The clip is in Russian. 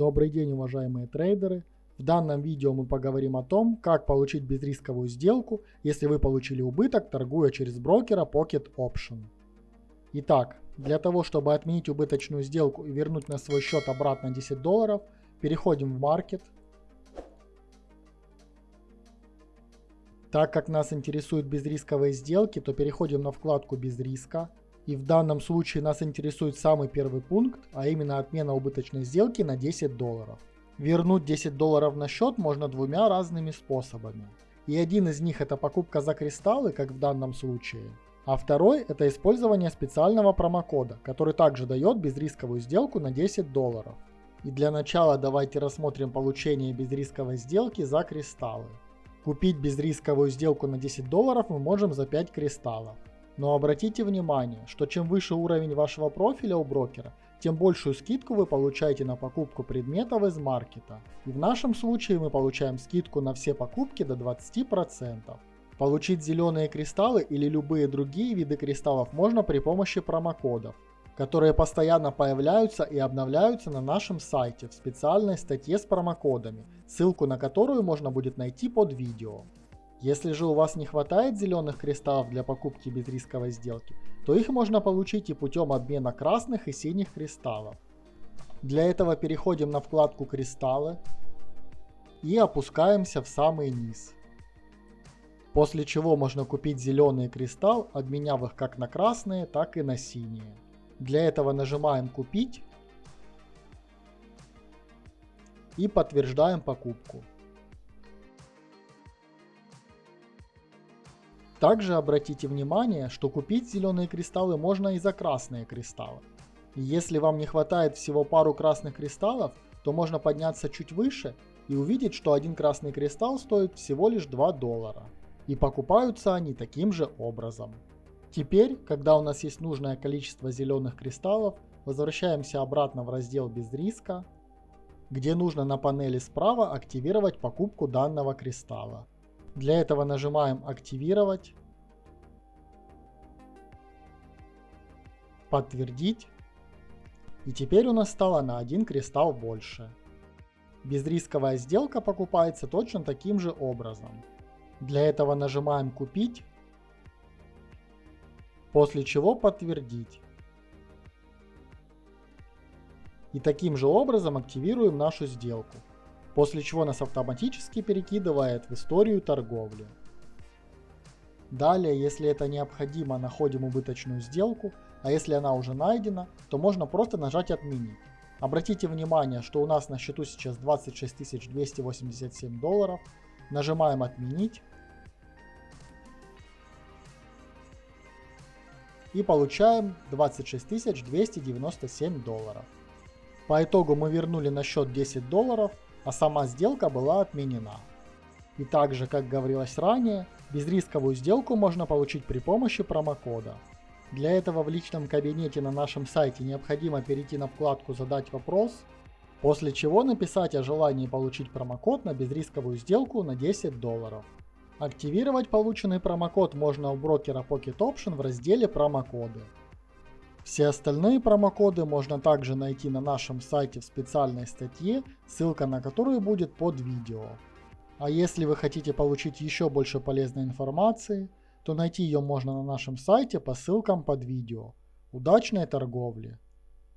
Добрый день, уважаемые трейдеры! В данном видео мы поговорим о том, как получить безрисковую сделку, если вы получили убыток, торгуя через брокера Pocket Option. Итак, для того, чтобы отменить убыточную сделку и вернуть на свой счет обратно 10 долларов, переходим в Market. Так как нас интересуют безрисковые сделки, то переходим на вкладку «Без риска». И в данном случае нас интересует самый первый пункт, а именно отмена убыточной сделки на 10 долларов. Вернуть 10 долларов на счет можно двумя разными способами. И один из них это покупка за кристаллы, как в данном случае. А второй это использование специального промокода, который также дает безрисковую сделку на 10 долларов. И для начала давайте рассмотрим получение безрисковой сделки за кристаллы. Купить безрисковую сделку на 10 долларов мы можем за 5 кристаллов. Но обратите внимание, что чем выше уровень вашего профиля у брокера, тем большую скидку вы получаете на покупку предметов из маркета. И в нашем случае мы получаем скидку на все покупки до 20%. Получить зеленые кристаллы или любые другие виды кристаллов можно при помощи промокодов, которые постоянно появляются и обновляются на нашем сайте в специальной статье с промокодами, ссылку на которую можно будет найти под видео. Если же у вас не хватает зеленых кристаллов для покупки безрисковой сделки, то их можно получить и путем обмена красных и синих кристаллов. Для этого переходим на вкладку «Кристаллы» и опускаемся в самый низ. После чего можно купить зеленый кристалл, обменяв их как на красные, так и на синие. Для этого нажимаем «Купить» и подтверждаем покупку. Также обратите внимание, что купить зеленые кристаллы можно и за красные кристаллы. Если вам не хватает всего пару красных кристаллов, то можно подняться чуть выше и увидеть, что один красный кристалл стоит всего лишь 2 доллара. И покупаются они таким же образом. Теперь, когда у нас есть нужное количество зеленых кристаллов, возвращаемся обратно в раздел без риска, где нужно на панели справа активировать покупку данного кристалла. Для этого нажимаем «Активировать», «Подтвердить». И теперь у нас стало на один кристалл больше. Безрисковая сделка покупается точно таким же образом. Для этого нажимаем «Купить», после чего «Подтвердить». И таким же образом активируем нашу сделку после чего нас автоматически перекидывает в историю торговли. Далее, если это необходимо, находим убыточную сделку, а если она уже найдена, то можно просто нажать «Отменить». Обратите внимание, что у нас на счету сейчас 26 287 долларов. Нажимаем «Отменить». И получаем 26 297 долларов. По итогу мы вернули на счет 10 долларов а сама сделка была отменена. И также, как говорилось ранее, безрисковую сделку можно получить при помощи промокода. Для этого в личном кабинете на нашем сайте необходимо перейти на вкладку «Задать вопрос», после чего написать о желании получить промокод на безрисковую сделку на 10 долларов. Активировать полученный промокод можно у брокера Pocket Option в разделе «Промокоды». Все остальные промокоды можно также найти на нашем сайте в специальной статье, ссылка на которую будет под видео. А если вы хотите получить еще больше полезной информации, то найти ее можно на нашем сайте по ссылкам под видео. Удачной торговли!